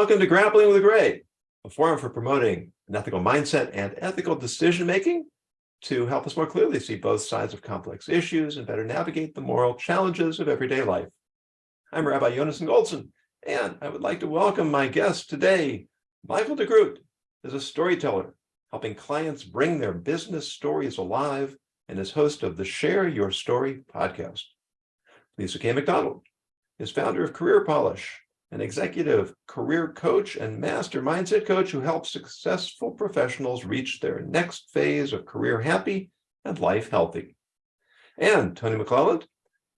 Welcome to Grappling with the Gray, a forum for promoting an ethical mindset and ethical decision-making to help us more clearly see both sides of complex issues and better navigate the moral challenges of everyday life. I'm Rabbi Yonason Goldson, and I would like to welcome my guest today, Michael DeGroot is a storyteller, helping clients bring their business stories alive and is host of the Share Your Story podcast. Lisa K. McDonald is founder of Career Polish, an executive career coach and master mindset coach who helps successful professionals reach their next phase of career happy and life healthy. And Tony McClelland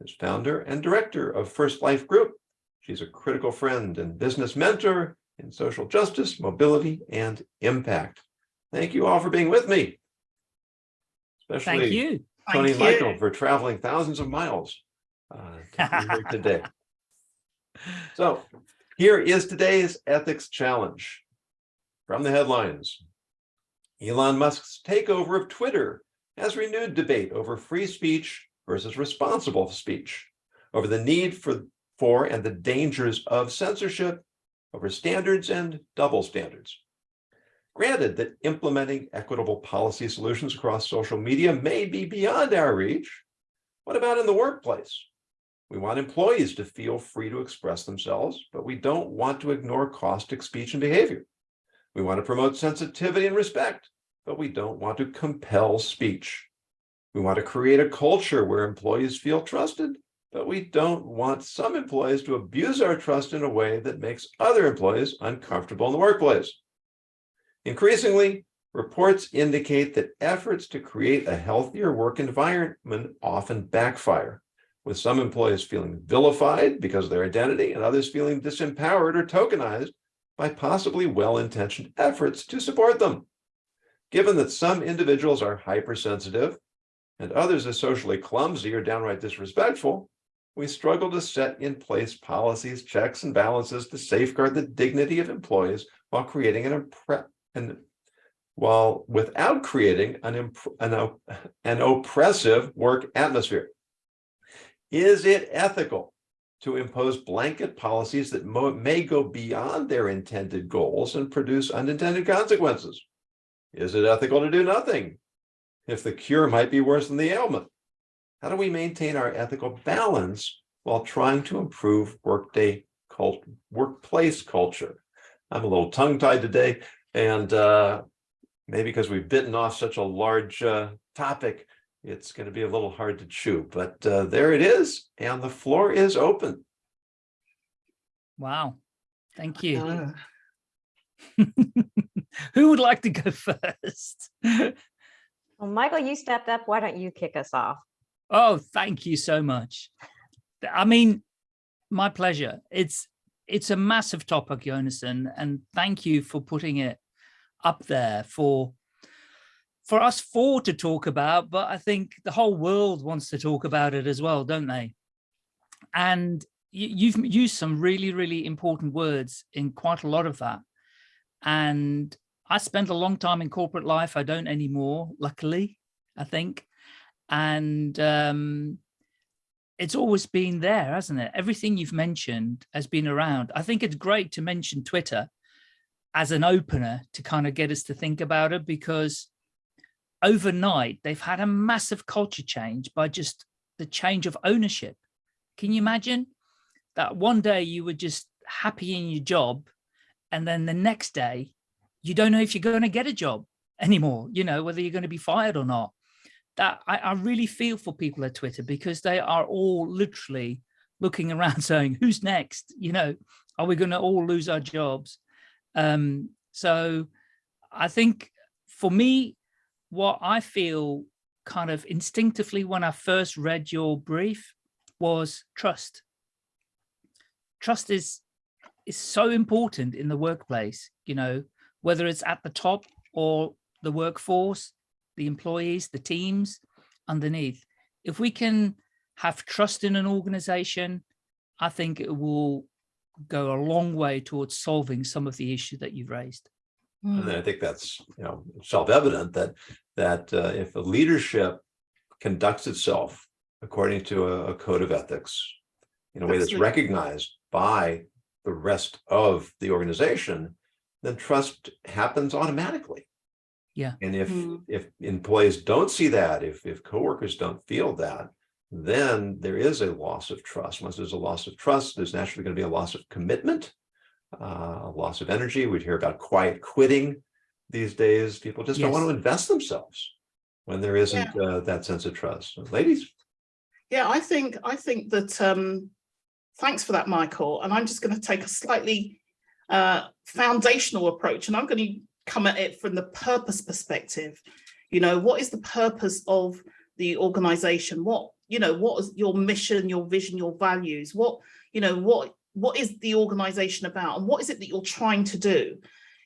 is founder and director of First Life Group. She's a critical friend and business mentor in social justice, mobility, and impact. Thank you all for being with me. Especially Thank you. Toni Thank and you. Michael for traveling thousands of miles uh, to be here today. So here is today's ethics challenge. From the headlines, Elon Musk's takeover of Twitter has renewed debate over free speech versus responsible speech, over the need for, for and the dangers of censorship, over standards and double standards. Granted that implementing equitable policy solutions across social media may be beyond our reach, what about in the workplace? We want employees to feel free to express themselves, but we don't want to ignore caustic speech and behavior. We want to promote sensitivity and respect, but we don't want to compel speech. We want to create a culture where employees feel trusted, but we don't want some employees to abuse our trust in a way that makes other employees uncomfortable in the workplace. Increasingly, reports indicate that efforts to create a healthier work environment often backfire, with some employees feeling vilified because of their identity and others feeling disempowered or tokenized by possibly well-intentioned efforts to support them. Given that some individuals are hypersensitive and others are socially clumsy or downright disrespectful, we struggle to set in place policies, checks, and balances to safeguard the dignity of employees while creating an, an while without creating an, an, an oppressive work atmosphere. Is it ethical to impose blanket policies that may go beyond their intended goals and produce unintended consequences? Is it ethical to do nothing if the cure might be worse than the ailment? How do we maintain our ethical balance while trying to improve workday cult workplace culture? I'm a little tongue-tied today, and uh, maybe because we've bitten off such a large uh, topic, it's going to be a little hard to chew, but uh, there it is, and the floor is open. Wow. Thank you. Uh, Who would like to go first? Well, Michael, you stepped up. Why don't you kick us off? Oh, thank you so much. I mean, my pleasure. It's it's a massive topic, Yonason, and thank you for putting it up there for for us four to talk about, but I think the whole world wants to talk about it as well, don't they? And you've used some really, really important words in quite a lot of that. And I spent a long time in corporate life. I don't anymore, luckily, I think. And um, it's always been there, hasn't it? Everything you've mentioned has been around. I think it's great to mention Twitter as an opener to kind of get us to think about it because overnight they've had a massive culture change by just the change of ownership. Can you imagine that one day you were just happy in your job and then the next day you don't know if you're going to get a job anymore, you know, whether you're going to be fired or not. That I, I really feel for people at Twitter because they are all literally looking around saying, who's next? You know, are we going to all lose our jobs? Um, so I think for me, what I feel kind of instinctively when I first read your brief was trust. Trust is is so important in the workplace, you know, whether it's at the top or the workforce, the employees, the teams underneath. If we can have trust in an organization, I think it will go a long way towards solving some of the issue that you've raised. And I think that's you know self-evident that that uh, if a leadership conducts itself according to a, a code of ethics in a way that's recognized by the rest of the organization, then trust happens automatically. Yeah. And if, Hmm. if employees don't see that, if, if coworkers don't feel that, then there is a loss of trust. Once there's a loss of trust, there's naturally going to be a loss of commitment, uh, loss of energy. We'd hear about quiet quitting these days. People just don't want to invest themselves when there isn't uh, that sense of trust. Ladies? Yeah, I think, I think that, um, thanks for that, Michael. And I'm just going to take a slightly uh, foundational approach and I'm going to come at it from the purpose perspective. You know, what is the purpose of the organization? What, you know, what is your mission, your vision, your values? What, you know, what, what is the organization about? And what is it that you're trying to do?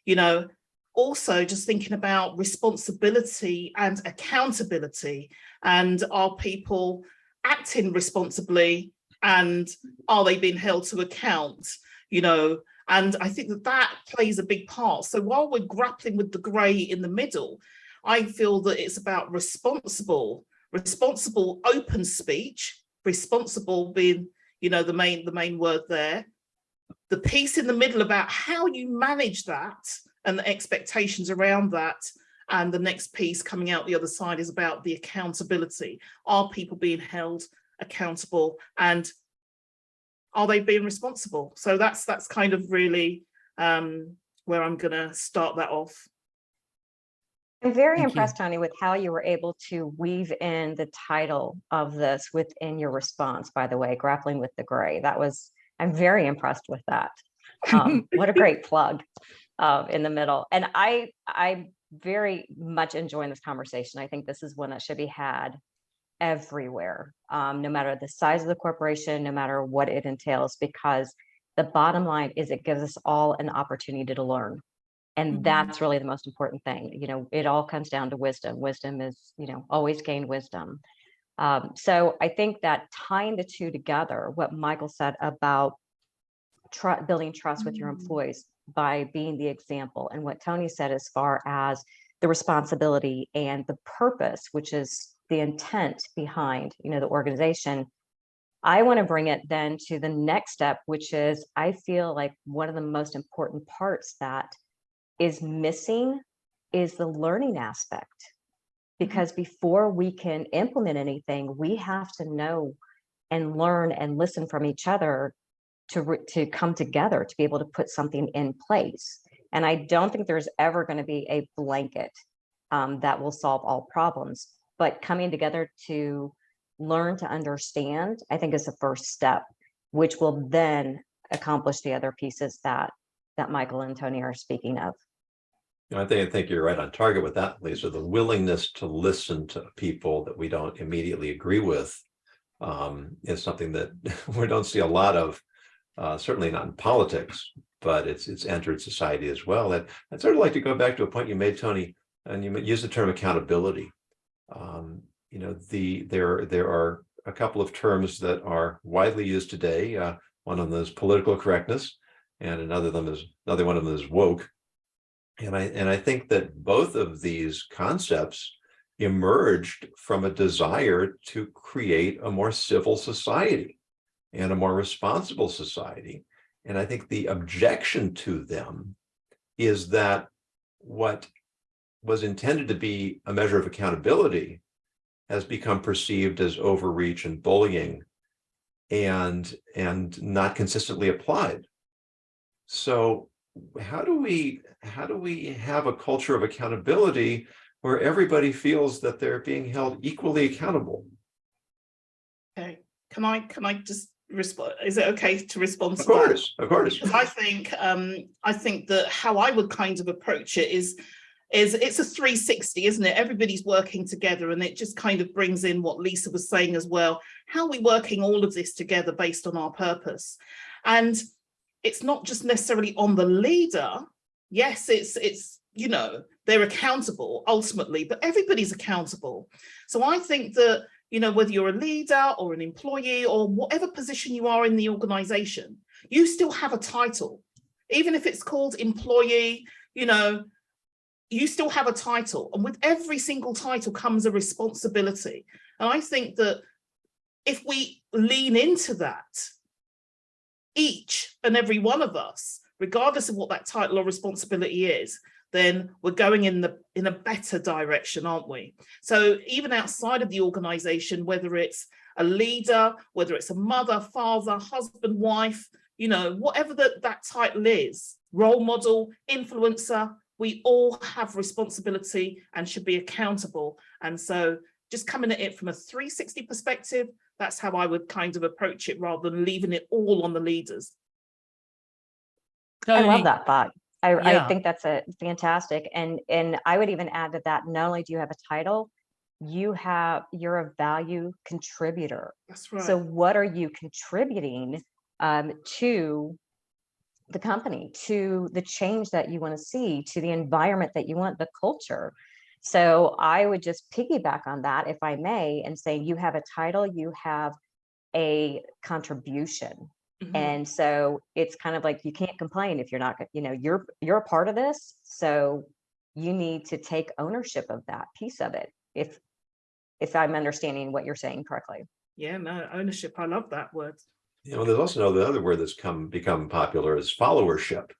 You know, also just thinking about responsibility and accountability and are people acting responsibly and are they being held to account you know and i think that that plays a big part so while we're grappling with the gray in the middle i feel that it's about responsible responsible open speech responsible being you know the main the main word there. The piece in the middle about how you manage that and the expectations around that and the next piece coming out the other side is about the accountability. Are people being held accountable and are they being responsible? So that's that's kind of really um where i'm gonna start that off I'm very Thank you. impressed, Tony, with how you were able to weave in the title of this within your response, by the way, grappling with the gray. That was, I'm very impressed with that. Um, what a great plug uh, in the middle. And I, I'm very much enjoying this conversation. I think this is one that should be had everywhere, um, no matter the size of the corporation, no matter what it entails, because the bottom line is it gives us all an opportunity to learn. And Mhm. that's really the most important thing. You know, it all comes down to wisdom. Wisdom is, you know, always gain wisdom. Um, so I think that tying the two together, what Michael said about tr- building trust with your Mm. employees by being the example, and what Tony said as far as the responsibility and the purpose, which is the intent behind, you know, the organization. I want to bring it then to the next step, which is I feel like one of the most important parts that is missing is the learning aspect. Because before we can implement anything, we have to know and learn and listen from each other to, to come together to be able to put something in place. And I don't think there's ever going to be a blanket um, that will solve all problems, but coming together to learn to understand, I think is the first step, which will then accomplish the other pieces that that Michael and Tony are speaking of. I think, I think you're right on target with that, Lisa, the willingness to listen to people that we don't immediately agree with um, is something that we don't see a lot of, uh, certainly not in politics, but it's, it's entered society as well. And I'd sort of like to go back to a point you made, Tony, and you used the term accountability. Um, you know, the, there, there are a couple of terms that are widely used today. Uh, one of is political correctness and another them is, another one of them is woke. And I, and I think that both of these concepts emerged from a desire to create a more civil society and a more responsible society. And I think the objection to them is that what was intended to be a measure of accountability has become perceived as overreach and bullying and, and not consistently applied. So how do we how do we have a culture of accountability where everybody feels that they're being held equally accountable? okay can i can i just respond is it okay to respond to Of that? course, of course. Because I think um I think that how I would kind of approach it is is it's a 360, isn't it? Everybody's working together and it just kind of brings in what Lisa was saying as well. How are we working all of this together based on our purpose? And it's not just necessarily on the leader. Yes, it's it's you know, they're accountable ultimately, but everybody's accountable. So I think that you know, whether you're a leader or an employee or whatever position you are in the organization, you still have a title. Even if it's called employee, you know, you still have a title. And with every single title comes a responsibility. And I think that if we lean into that, each and every one of us, regardless of what that title or responsibility is, then we're going in the in a better direction, aren't we? So even outside of the organization, whether it's a leader, whether it's a mother, father, husband, wife, you know, whatever that that title is, role model, influencer, we all have responsibility and should be accountable. And so just coming at it from a 360 perspective, that's how I would kind of approach it rather than leaving it all on the leaders. I love that thought. I, Yeah. I think that's a fantastic. And, and I would even add to that, not only do you have a title, you have, you're a value contributor. That's right. So what are you contributing um, to the company, to the change that you want to see, to the environment that you want, the culture? So I would just piggyback on that, if I may, and saying you have a title, you have a contribution. Mhm. And so it's kind of like you can't complain if you're not, you know, you're you're a part of this. So you need to take ownership of that piece of it. If if I'm understanding what you're saying correctly. yeah, no, ownership. I love that word. You know, there's also the other word that's come become popular is followership.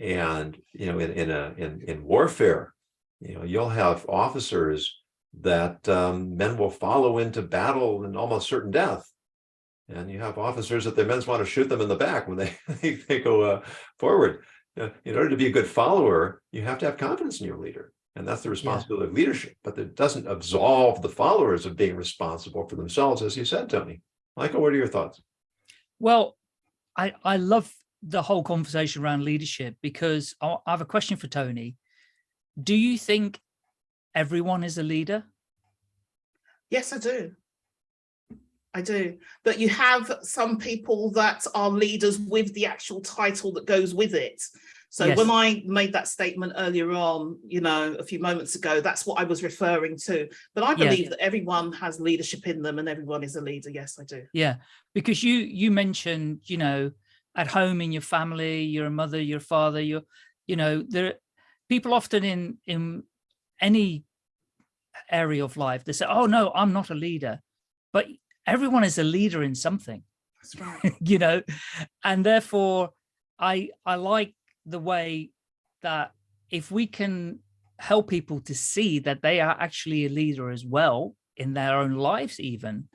And, you know, in in a in in warfare, you know, you'll have officers that um, men will follow into battle and almost certain death. And you have officers that their men want to shoot them in the back when they they, go uh, forward. Uh, in order to be a good follower, you have to have confidence in your leader. And that's the responsibility of leadership, but it doesn't absolve the followers of being responsible for themselves, as you said, Tony. Michael, what are your thoughts? Well, I, I love the whole conversation around leadership because I have a question for Tony. Do you think everyone is a leader? Yes, I do. I do. But you have some people that are leaders with the actual title that goes with it. So Yes. when I made that statement earlier on, you know, a few moments ago, that's what I was referring to. But I Yeah. believe that everyone has leadership in them and everyone is a leader. Yes, I do. Yeah, because you you mentioned, you know, at home in your family, you're a mother, your father, you're, you know, there people often in in any area of life, they say, oh no, I'm not a leader. But everyone is a leader in something. That's right. you know and therefore i i like the way that if we can help people to see that they are actually a leader as well in their own lives even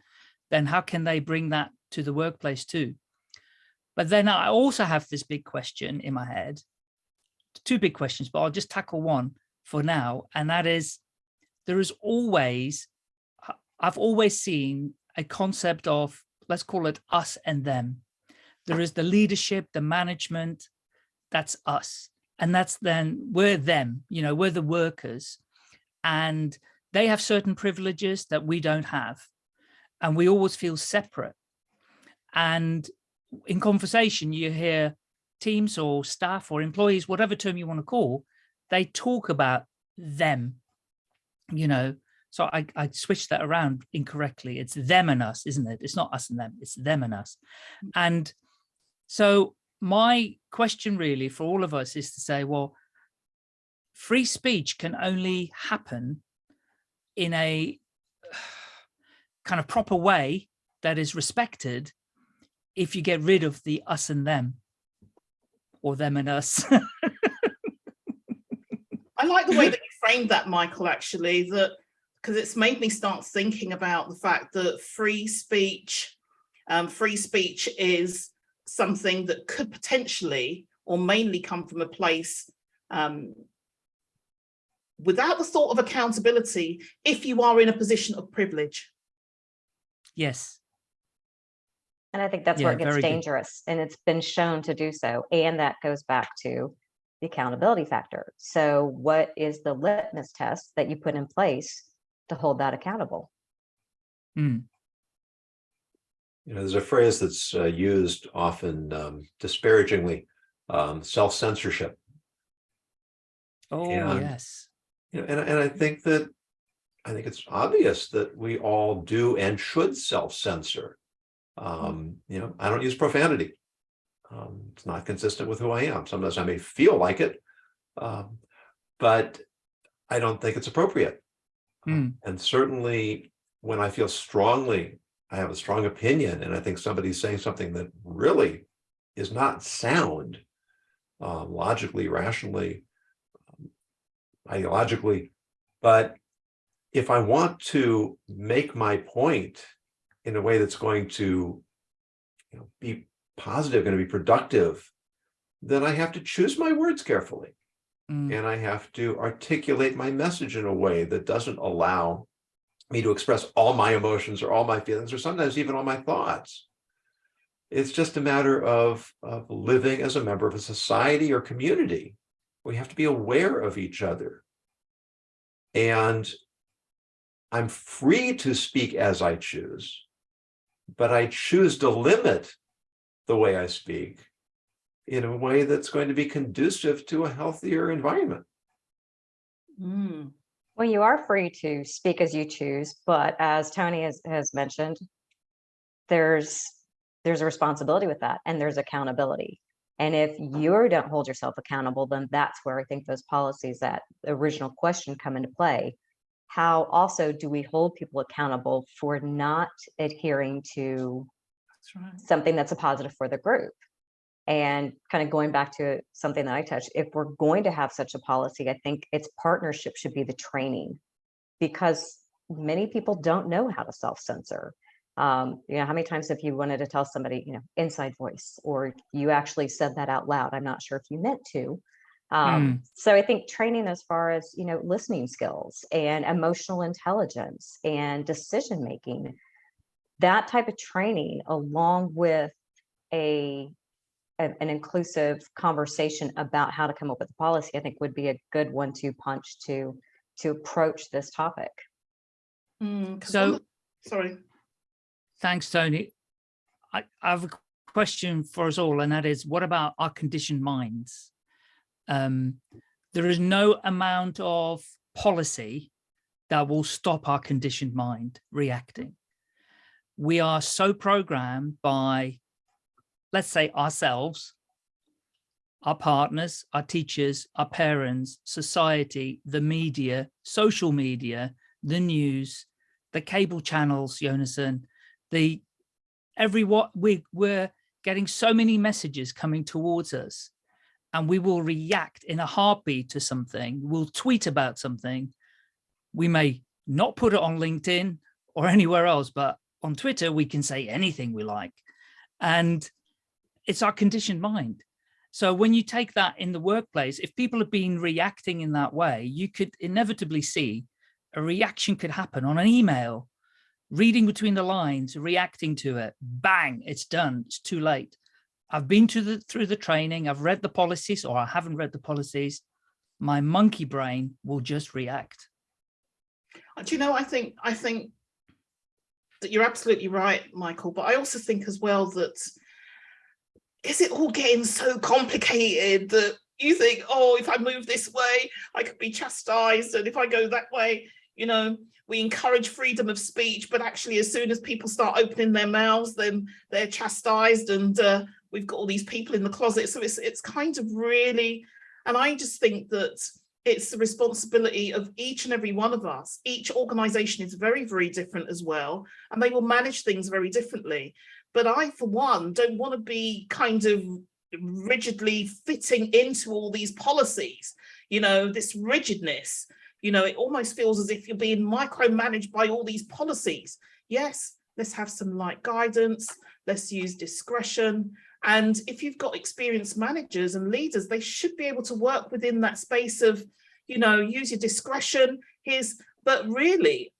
then how can they bring that to the workplace too but then i also have this big question in my head two big questions but i'll just tackle one for now and that is there is always i've always seen a concept of let's call it us and them. There is the leadership, the management, that's us. And that's then we're them, you know, we're the workers and they have certain privileges that we don't have. And we always feel separate. And in conversation, you hear teams or staff or employees, whatever term you want to call, they talk about them, you know, so I, I switched that around incorrectly. It's them and us, isn't it? It's not us and them, it's them and us. Mm. And so my question really for all of us is to say, well, free speech can only happen in a kind of proper way that is respected if you get rid of the us and them or them and us. I like the way that you framed that, Michael, actually, that because it's made me start thinking about the fact that free speech, um, free speech is something that could potentially or mainly come from a place um, without the thought of accountability if you are in a position of privilege. yes. And I think that's Yeah, where it gets very good. dangerous and it's been shown to do so. And that goes back to the accountability factor. So what is the litmus test that you put in place to hold that accountable? Hmm. You know, there's a phrase that's uh, used often um, disparagingly, um, self-censorship. Oh, And- yes. You know, and, and I think that, I think it's obvious that we all do and should self-censor. Um, you know, I don't use profanity. Um, it's not consistent with who I am. Sometimes I may feel like it. Um, but I don't think it's appropriate. Hmm. And certainly when I feel strongly, I have a strong opinion and I think somebody's saying something that really is not sound uh, logically, rationally, um, ideologically, but if I want to make my point in a way that's going to you know, be positive, going to be productive, then I have to choose my words carefully. Mm, And I have to articulate my message in a way that doesn't allow me to express all my emotions or all my feelings or sometimes even all my thoughts. It's just a matter of, of living as a member of a society or community. We have to be aware of each other. And I'm free to speak as I choose, but I choose to limit the way I speak in a way that's going to be conducive to a healthier environment. Mm, Well, you are free to speak as you choose, but as Tony has, has mentioned, there's, there's a responsibility with that and there's accountability. And if you don't hold yourself accountable, then that's where I think those policies, that original question come into play. How also do we hold people accountable for not adhering to that's right. something that's a positive for the group. And kind of going back to something that I touched, if we're going to have such a policy, I think its partnership should be the training. Because many people don't know how to self-censor. Um, you know, how many times have you wanted to tell somebody, you know, inside voice, or you actually said that out loud? I'm not sure if you meant to. Um, so I think training as far as, you know, listening skills and emotional intelligence and decision making that type of training along with a a- an inclusive conversation about how to come up with a policy, I think would be a good one-two punch to to approach this topic. Mm, 'cause So- Sorry. Thanks, Tony. I, I have a question for us all, and that is, what about our conditioned minds? Um, there is no amount of policy that will stop our conditioned mind reacting. We are so programmed by, let's say ourselves, our partners, our teachers, our parents, society, the media, social media, the news, the cable channels, Yonason, the every what we we're getting so many messages coming towards us and we will react in a heartbeat to something. We'll tweet about something. We may not put it on linkedin or anywhere else but on twitter we can say anything we like. And it's our conditioned mind. So when you take that in the workplace if people have been reacting in that way you could inevitably see a reaction could happen on an email reading between the lines, reacting to it, bang, it's done, it's too late. I've been to the through the training, I've read the policies or I haven't read the policies. My monkey brain will just react. Uh, Do you know, I think, I think that you're absolutely right, Michael, but I also think as well that is it all getting so complicated that you think, oh, if I move this way, I could be chastised. And if I go that way, you know, we encourage freedom of speech, but actually as soon as people start opening their mouths, then they're chastised and uh, we've got all these people in the closet. So it's, it's kind of really, and I just think that it's the responsibility of each and every one of us. Each organization is very, very different as well, and they will manage things very differently. But I, for one, don't want to be kind of rigidly fitting into all these policies, you know, this rigidness, you know, it almost feels as if you're being micromanaged by all these policies. Yes, let's have some light guidance, let's use discretion. And if you've got experienced managers and leaders, they should be able to work within that space of, you know, use your discretion. Here's, but really,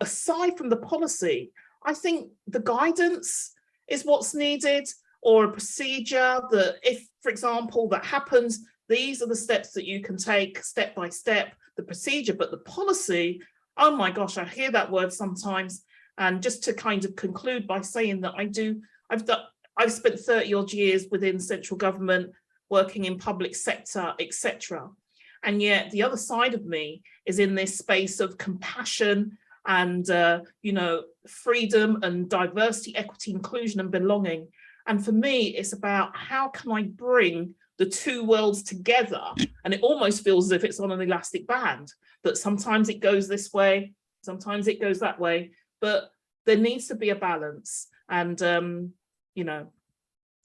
aside from the policy, I think the guidance is what's needed or a procedure that if, for example, that happens, these are the steps that you can take step by step, the procedure, but the policy, oh my gosh, I hear that word sometimes. And just to kind of conclude by saying that I do, I've done, I've spent 30 odd years within central government, working in public sector, etc. And yet the other side of me is in this space of compassion and, uh, you know, freedom and diversity, equity, inclusion and belonging. And for me, it's about how can I bring the two worlds together? And it almost feels as if it's on an elastic band, that sometimes it goes this way, sometimes it goes that way, but there needs to be a balance. And, um, you know,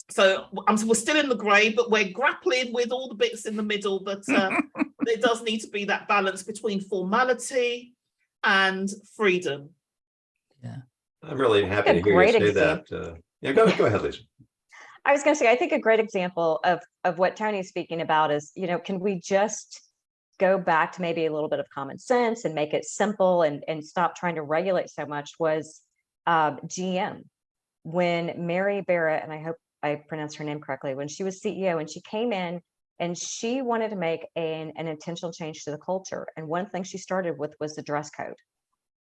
So I'm, we're still in the grey, but we're grappling with all the bits in the middle. But uh, there does need to be that balance between formality and freedom. Yeah, I'm really happy to hear you great say that. Uh, yeah, go, go ahead, Lisa. I was going to say, I think a great example of, of what Tony's speaking about is, you know, can we just go back to maybe a little bit of common sense and make it simple and, and stop trying to regulate so much was uh, GM. When Mary Barrett, and I hope I pronounced her name correctly, when she was CEO and she came in and she wanted to make an, an intentional change to the culture. And one thing she started with was the dress code.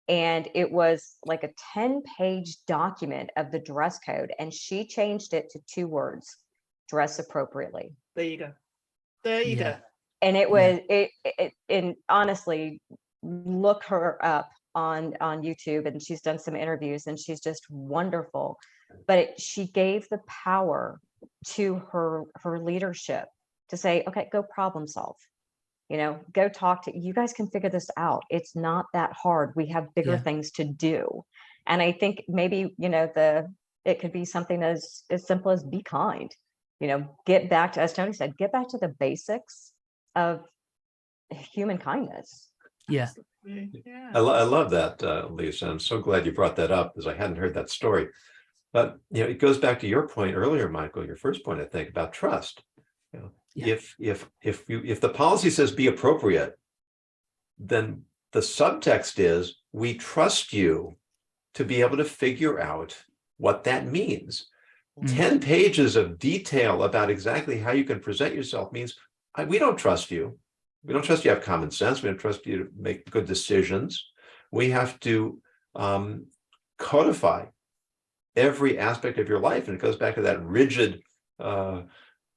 And it was like a 10 page document of the dress code. And she changed it to two words, dress appropriately. There you go. There you Yeah. go. And it Yeah. was, it, it, and honestly, look her up on, on YouTube and she's done some interviews and she's just wonderful. But it, she gave the power to her, her leadership to say, okay, go problem solve. You know, go talk to, you guys can figure this out. It's not that hard. We have bigger Yeah. things to do. And I think maybe, you know, the, it could be something as, as simple as be kind. You know, get back to, as Tony said, get back to the basics of human kindness. Yeah. Yeah. I, lo- I love that, uh, Lisa. I'm so glad you brought that up because I hadn't heard that story. But, you know, it goes back to your point earlier, Michael, your first point, I think, about trust. You know, Yeah. if, if, if you, if the policy says be appropriate, then the subtext is, we trust you to be able to figure out what that means. Mhm. 10 pages of detail about exactly how you can present yourself means I, we don't trust you. We don't trust you have common sense. We don't trust you to make good decisions. We have to um, codify every aspect of your life. And it goes back to that rigid uh,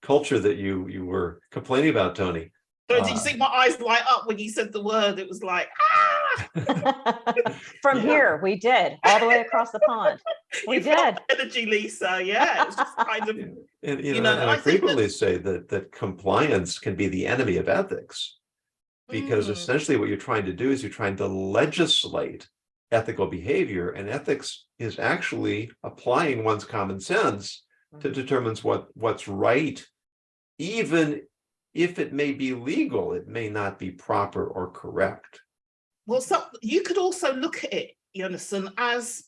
culture that you you were complaining about, Tony. So did you Uh, see my eyes light up when you said the word? It was like, ah! From Yeah. here, we did, all the way across the pond. We You felt did. Energy, Lisa. Yeah, it was just kind of. And you You know, know, and I I think that- frequently say that that compliance can be the enemy of ethics. Because Mm. essentially what you're trying to do is you're trying to legislate ethical behavior and ethics is actually applying one's common sense to Mhm. determines what what's right. Even if it may be legal, it may not be proper or correct. Well, so you could also look at it, Jonathan, as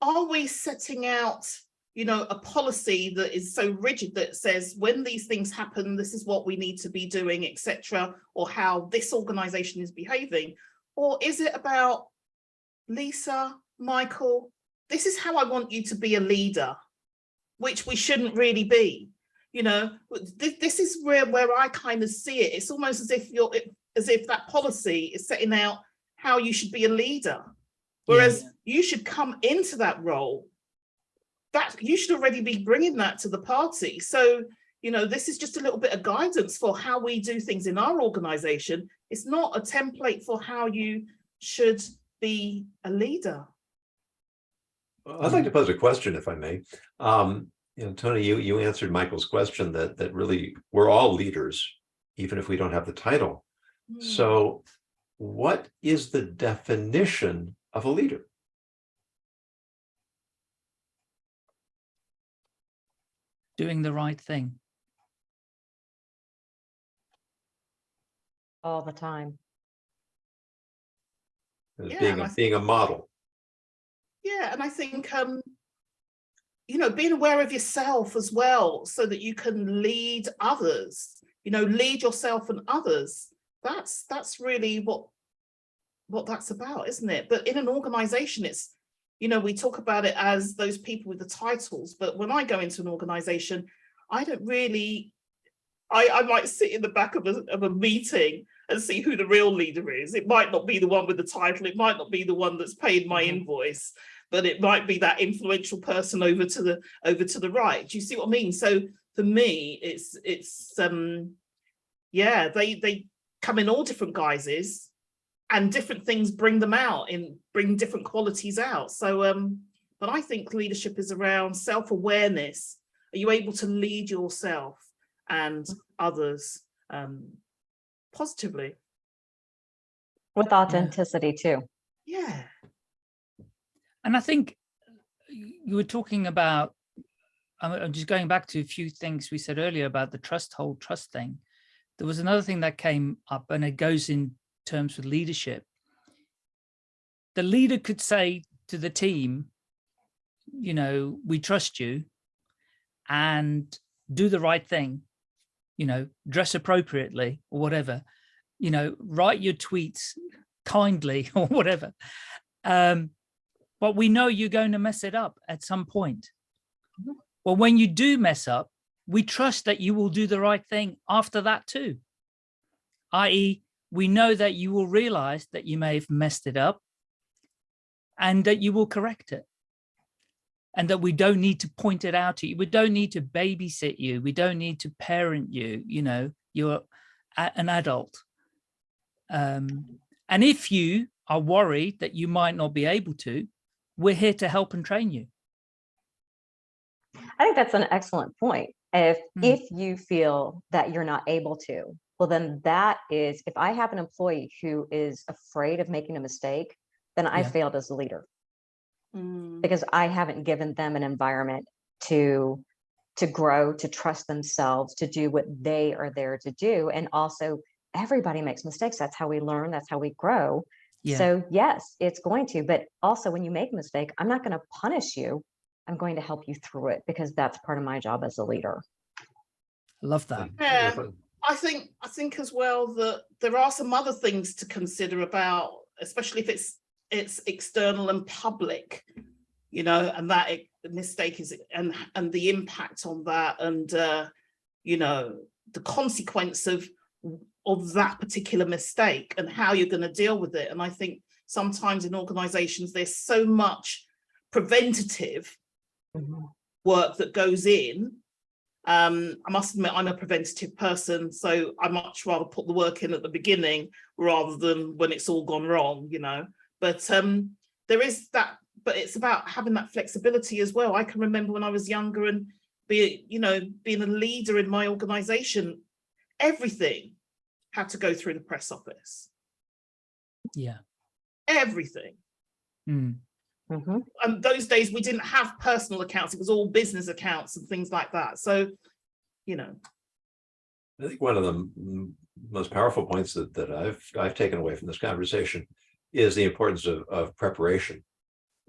are we setting out, you know, a policy that is so rigid that says when these things happen, this is what we need to be doing, etc., or how this organization is behaving? Or is it about Lisa, Michael, this is how I want you to be a leader, which we shouldn't really be. You know, this, this is where, where I kind of see it. It's almost as if you're, as if that policy is setting out how you should be a leader. Whereas you should come into that role, that you should already be bringing that to the party. So, you know, this is just a little bit of guidance for how we do things in our organization. It's not a template for how you should be a leader. I'd like to pose a question, if I may. Um, you know, Tony, you you answered Michael's question that that really we're all leaders, even if we don't have the title. Hmm. So what is the definition of a leader? Doing the right thing. All the time. As Yeah, being and a I being a model. Yeah, and I think um, you know, being aware of yourself as well, so that you can lead others. You know, lead yourself and others. That's that's really what what that's about, isn't it? But in an organization, it's you know, we talk about it as those people with the titles, but when I go into an organization, I don't really. I, I might sit in the back of a, of a meeting and see who the real leader is. It might not be the one with the title. It might not be the one that's paid my Mhm. invoice, but it might be that influential person over to the over to the right. Do you see what I mean? So for me, it's it's um yeah, they they come in all different guises and different things bring them out in bring different qualities out. So um, but I think leadership is around self-awareness. Are you able to lead yourself and others um positively? With authenticity too. Yeah. And I think you were talking about I'm, I'm just going back to a few things we said earlier about the trust hold trust thing. There was another thing that came up and it goes in terms with leadership. The leader could say to the team, you know, we trust you and do the right thing, you know, dress appropriately or whatever, you know, write your tweets kindly or whatever. Um, but we know you're going to mess it up at some point. Mhm. Well, when you do mess up, we trust that you will do the right thing after that too. I.e., we know that you will realize that you may have messed it up and that you will correct it. And that we don't need to point it out to you. We don't need to babysit you. We don't need to parent you. You know, you're an adult. Um, and if you are worried that you might not be able to, we're here to help and train you. I think that's an excellent point. If, Mm. if you feel that you're not able to, well, then that is, if I have an employee who is afraid of making a mistake, then I Yeah. failed as a leader Mm. because I haven't given them an environment to, to grow, to trust themselves, to do what they are there to do. And also everybody makes mistakes. That's how we learn. That's how we grow. Yeah. So yes, it's going to, but also when you make a mistake, I'm not going to punish you. I'm going to help you through it because that's part of my job as a leader. I love that. Yeah. I think I think as well that there are some other things to consider about, especially if it's it's external and public, you know, and that it, mistake is and and the impact on that and uh, you know the consequence of of that particular mistake and how you're going to deal with it. And I think sometimes in organizations there's so much preventative work that goes in. Um, I must admit, I'm a preventative person, so I much rather put the work in at the beginning rather than when it's all gone wrong, you know. But um, there is that, but it's about having that flexibility as well. I can remember when I was younger and be, you know, being a leader in my organization, everything had to go through the press office, Yeah. everything. Mm. Mhm. and those days we didn't have personal accounts, it was all business accounts and things like that. So, you know, I think one of the most powerful points that, that I've, I've taken away from this conversation is the importance of, of preparation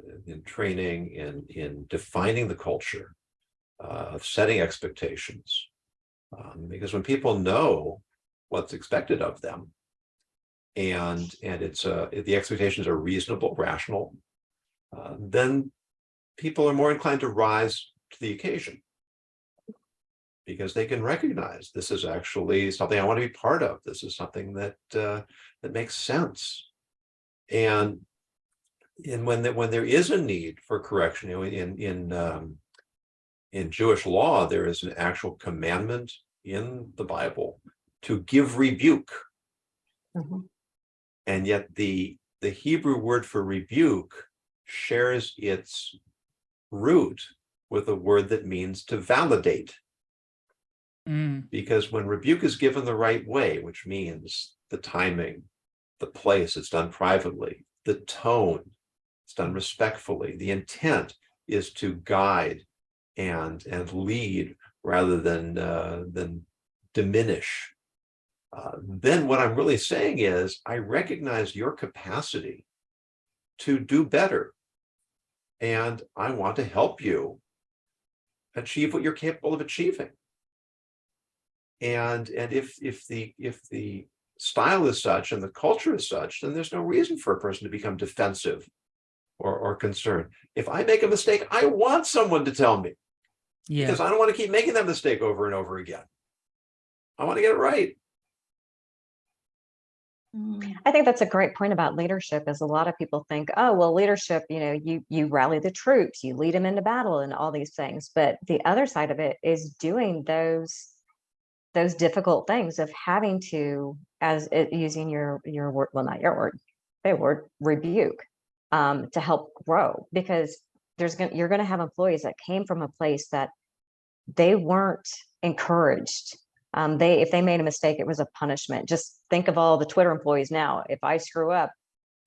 uh, in training, in, in defining the culture, uh, of setting expectations. Um, because when people know what's expected of them, and, and it's, uh, the expectations are reasonable, rational, uh, then people are more inclined to rise to the occasion because they can recognize this is actually something I want to be part of. This is something that uh, that makes sense. And and when that when there is a need for correction, you know, in in um, in Jewish law, there is an actual commandment in the Bible to give rebuke, Mhm. and yet the the Hebrew word for rebuke shares its root with a word that means to validate Mm. because when rebuke is given the right way, which means the timing, the place, it's done privately, the tone, it's done respectfully, the intent is to guide and and lead rather than uh, than diminish. Uh, then what I'm really saying is I recognize your capacity to do better. And I want to help you achieve what you're capable of achieving. And, and if, if the, if the style is such and the culture is such, then there's no reason for a person to become defensive or, or concerned. If I make a mistake, I want someone to tell me Yeah. because I don't want to keep making that mistake over and over again. I want to get it right. I think that's a great point about leadership is a lot of people think, oh, well, leadership, you know, you you rally the troops, you lead them into battle and all these things. But the other side of it is doing those those difficult things of having to, as it, using your your word, well, not your word, their word, rebuke, um, to help grow because there's gonna you're gonna have employees that came from a place that they weren't encouraged um, they if they made a mistake, it was a punishment. Just think of all the Twitter employees now. If I screw up,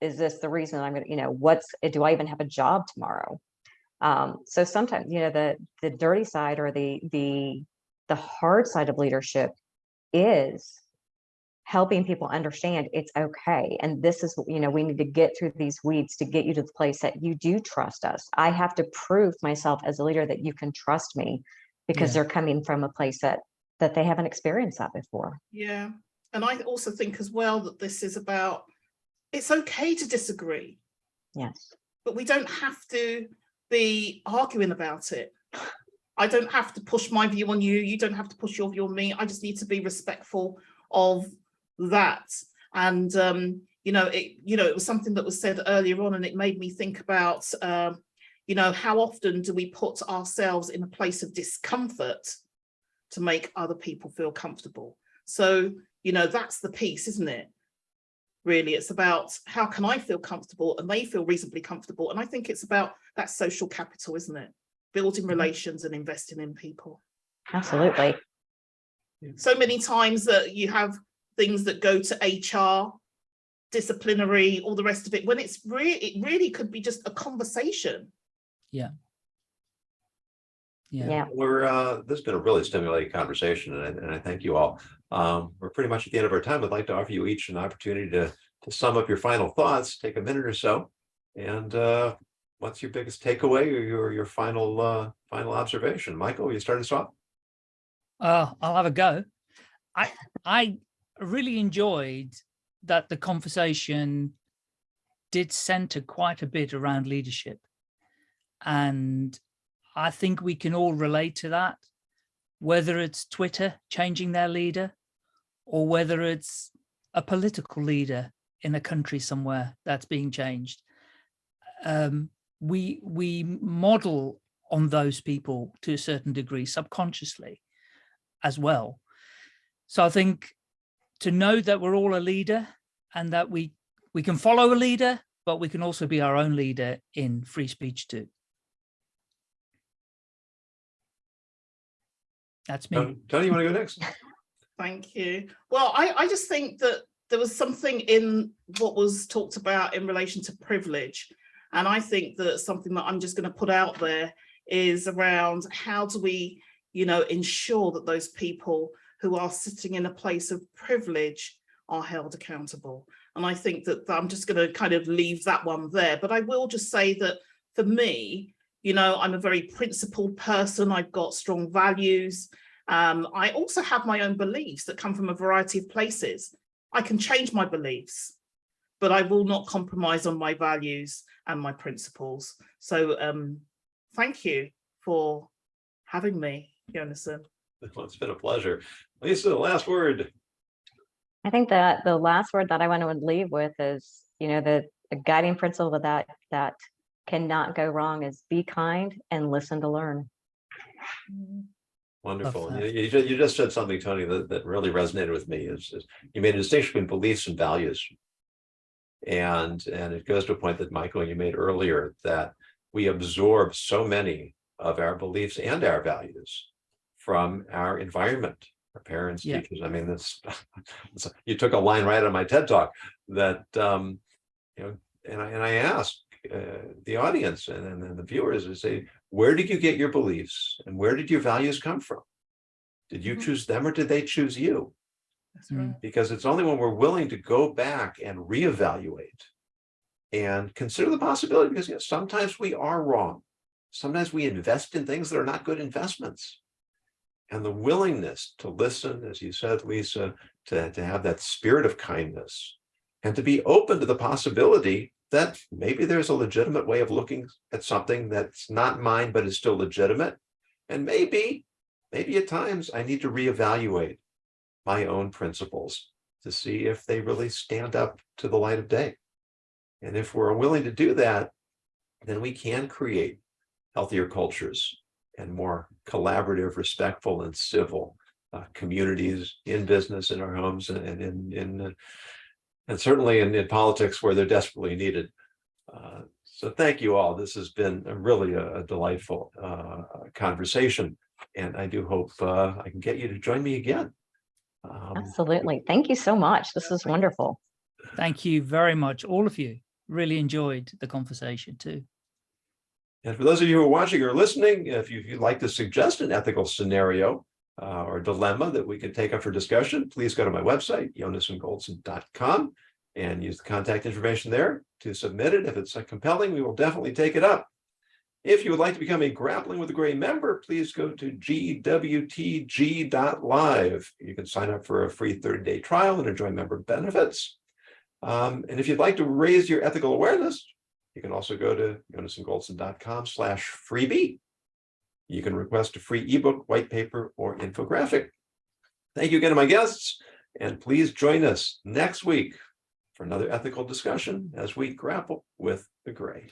is this the reason I'm gonna, you know, what's it do I even have a job tomorrow? Um, so sometimes, you know, the, the dirty side or the, the, the hard side of leadership is helping people understand it's okay. And this is, you know, we need to get through these weeds to get you to the place that you do trust us. I have to prove myself as a leader that you can trust me because Yeah. they're coming from a place that, that they haven't experienced that before. Yeah, and I also think as well that this is about, it's okay to disagree, Yes. but we don't have to be arguing about it. I don't have to push my view on you, you don't have to push your view on me, I just need to be respectful of that. And, um, you know, it, you know, it was something that was said earlier on and it made me think about, um, you know, how often do we put ourselves in a place of discomfort to make other people feel comfortable? So, you know, that's the piece, isn't it? Really, it's about how can I feel comfortable and they feel reasonably comfortable. And I think it's about that social capital, isn't it? Building mm-hmm. relations and investing in people. Absolutely. So many times that you have things that go to HR, disciplinary, all the rest of it, when it's really, it really could be just a conversation. Yeah. Yeah. We're, uh, this has been a really stimulating conversation and I, and I thank you all. Um, we're pretty much at the end of our time. I'd like to offer you each an opportunity to, to sum up your final thoughts, take a minute or so. And, uh, what's your biggest takeaway or your, your final, uh, final observation? Michael, will you start us off? Uh, I'll have a go. I I really enjoyed that the conversation did center quite a bit around leadership. And I think we can all relate to that, whether it's Twitter changing their leader or whether it's a political leader in a country somewhere that's being changed. Um, we we model on those people to a certain degree subconsciously as well. So I think to know that we're all a leader and that we we can follow a leader, but we can also be our own leader in free speech too. That's me. Tony, Tony, you want to go next? Thank you. Well, I, I just think that there was something in what was talked about in relation to privilege. And I think that something that I'm just going to put out there is around how do we, you know, ensure that those people who are sitting in a place of privilege are held accountable. And I think that I'm just going to kind of leave that one there. But I will just say that for me, you know, I'm a very principled person. I've got strong values. Um, I also have my own beliefs that come from a variety of places. I can change my beliefs, but I will not compromise on my values and my principles. So um, thank you for having me, Jonathan. Well, it's been a pleasure. Lisa, last word. I think that the last word that I want to leave with is, you know, the, the guiding principle that that cannot go wrong is be kind and listen to learn. Wonderful. You, you ju- you just said something, Tony, that, that really resonated with me is, is you made a distinction between beliefs and values. And, and it goes to a point that Michael, and you made earlier, that we absorb so many of our beliefs and our values from our environment, our parents, Yeah. teachers. I mean, this, you took a line right on my TED talk that, um, you know, and I, and I asked uh, the audience and, and then the viewers to say, where did you get your beliefs and where did your values come from? Did you Mhm. choose them or did they choose you? That's Mm. right. Because it's only when we're willing to go back and reevaluate and consider the possibility, because you know, sometimes we are wrong. Sometimes we invest in things that are not good investments. And the willingness to listen, as you said, Lisa, to, to have that spirit of kindness and to be open to the possibility that maybe there's a legitimate way of looking at something that's not mine, but is still legitimate. And maybe, maybe at times I need to reevaluate my own principles to see if they really stand up to the light of day. And if we're willing to do that, then we can create healthier cultures and more collaborative, respectful and civil uh, communities in business, in our homes and in, in, and certainly in, in politics where they're desperately needed. Uh, So thank you all. This has been a really a a delightful uh, conversation. And I do hope uh, I can get you to join me again. Um, Absolutely. Thank you so much. This is wonderful. Thank you very much, all of you. Really enjoyed the conversation too. And for those of you who are watching or listening, if you'd like to suggest an ethical scenario uh, or dilemma that we can take up for discussion, please go to my website, yonasongoldson.com, and use the contact information there to submit it. If it's uh, compelling, we will definitely take it up. If you would like to become a Grappling with the Gray member, please go to gwtg.live. You can sign up for a free 30-day trial and enjoy member benefits. Um, and if you'd like to raise your ethical awareness, you can also go to yonasongoldson.com slash freebie. You can request a free ebook, white paper, or infographic. Thank you again to my guests, and please join us next week for another ethical discussion as we grapple with the gray.